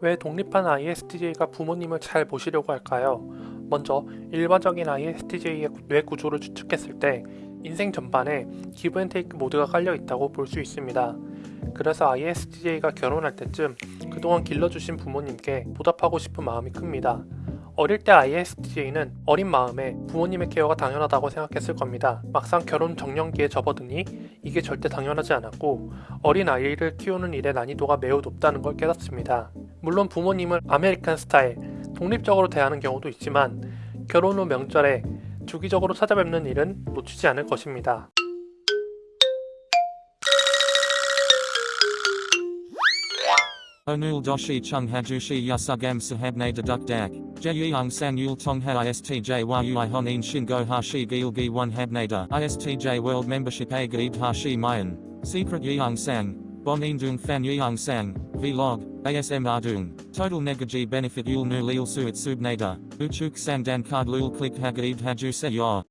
왜 독립한 ISTJ가 부모님을 잘 모시려고 할까요? 먼저 일반적인 ISTJ의 뇌 구조를 추측했을 때 인생 전반에 기브앤테이크 모드가 깔려 있다고 볼 수 있습니다. 그래서 ISTJ가 결혼할 때쯤 그동안 길러주신 부모님께 보답하고 싶은 마음이 큽니다. 어릴 때 ISTJ는 어린 마음에 부모님의 케어가 당연하다고 생각했을 겁니다. 막상 결혼 정년기에 접어드니 이게 절대 당연하지 않았고 어린 아이를 키우는 일의 난이도가 매우 높다는 걸 깨닫습니다. 물론 부모님을 아메리칸 스타일, 독립적으로 대하는 경우도 있지만 결혼 후 명절에 주기적으로 찾아뵙는 일은 놓치지 않을 것입니다. Onul doshi chung hajushi yasugam sahabne deduk dak. Jeyung sang yul tong ha istj yui honin shingo hashi gilgi one habnada. Istj world membership a gaib hashi mayan. Secret yeung sang. Bonin dung fan yeung sang. Vlog. ASM ardung. Total negaji benefit yul nu lil suit subnada. Uchuk sang dan card lul click hagaib haju se yor.